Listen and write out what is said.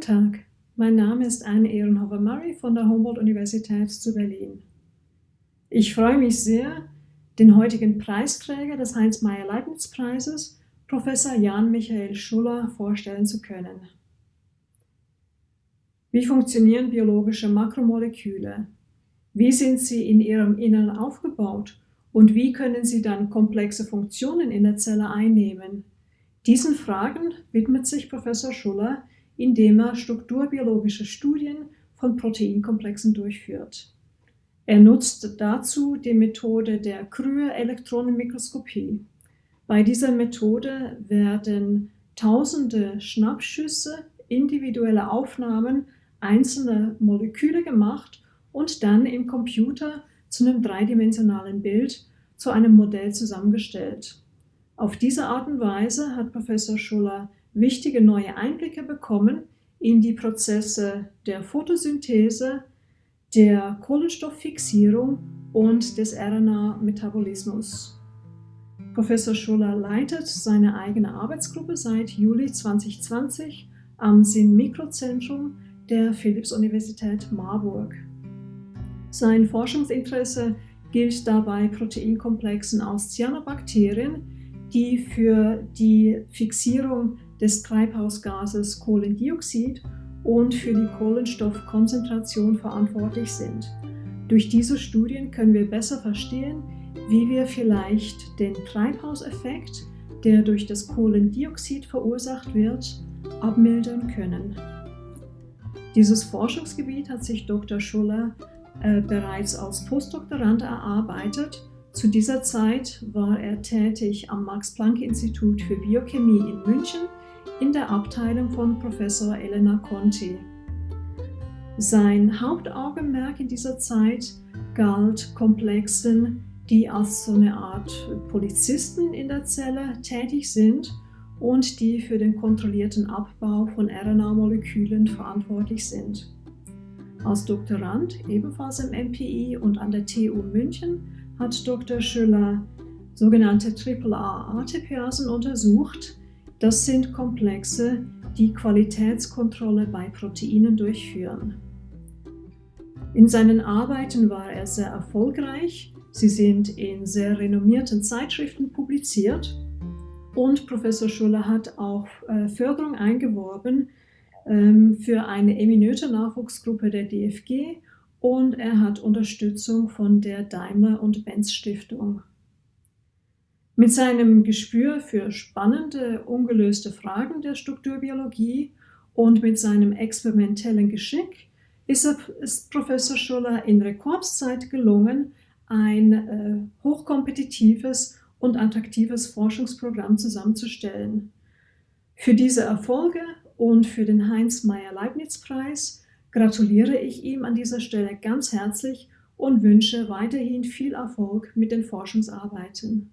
Tag, mein Name ist Anne Ehrenhofer-Murray von der Humboldt-Universität zu Berlin. Ich freue mich sehr, den heutigen Preisträger des Heinz-Meyer-Leibniz-Preises, Professor Jan Michael Schuller, vorstellen zu können. Wie funktionieren biologische Makromoleküle? Wie sind sie in ihrem Innern aufgebaut und wie können sie dann komplexe Funktionen in der Zelle einnehmen? Diesen Fragen widmet sich Professor Schuller, indem er strukturbiologische Studien von Proteinkomplexen durchführt. Er nutzt dazu die Methode der Krühe-Elektronenmikroskopie. Bei dieser Methode werden tausende Schnappschüsse, individuelle Aufnahmen einzelner Moleküle gemacht und dann im Computer zu einem dreidimensionalen Bild zu einem Modell zusammengestellt. Auf diese Art und Weise hat Professor Schuller wichtige neue Einblicke bekommen in die Prozesse der Photosynthese, der Kohlenstofffixierung und des RNA-Metabolismus. Professor Schuller leitet seine eigene Arbeitsgruppe seit Juli 2020 am Sinn-Mikrozentrum der Philipps-Universität Marburg. Sein Forschungsinteresse gilt dabei Proteinkomplexen aus Cyanobakterien, die für die Fixierung des Treibhausgases Kohlendioxid und für die Kohlenstoffkonzentration verantwortlich sind. Durch diese Studien können wir besser verstehen, wie wir vielleicht den Treibhauseffekt, der durch das Kohlendioxid verursacht wird, abmildern können. Dieses Forschungsgebiet hat sich Dr. Schuller äh, bereits als Postdoktorand erarbeitet zu dieser Zeit war er tätig am Max-Planck-Institut für Biochemie in München in der Abteilung von Professor Elena Conti. Sein Hauptaugenmerk in dieser Zeit galt Komplexen, die als so eine Art Polizisten in der Zelle tätig sind und die für den kontrollierten Abbau von RNA-Molekülen verantwortlich sind. Als Doktorand ebenfalls im MPI und an der TU München hat Dr. Schüller sogenannte AAA-ATPasen untersucht. Das sind Komplexe, die Qualitätskontrolle bei Proteinen durchführen. In seinen Arbeiten war er sehr erfolgreich. Sie sind in sehr renommierten Zeitschriften publiziert und Professor Schuller hat auch äh, Förderung eingeworben ähm, für eine eminente Nachwuchsgruppe der DFG und er hat Unterstützung von der Daimler und Benz Stiftung. Mit seinem Gespür für spannende, ungelöste Fragen der Strukturbiologie und mit seinem experimentellen Geschick ist, ist Professor Schuller in Rekordzeit gelungen, ein äh, hochkompetitives und attraktives Forschungsprogramm zusammenzustellen. Für diese Erfolge und für den Heinz-Meyer-Leibniz-Preis gratuliere ich ihm an dieser Stelle ganz herzlich und wünsche weiterhin viel Erfolg mit den Forschungsarbeiten.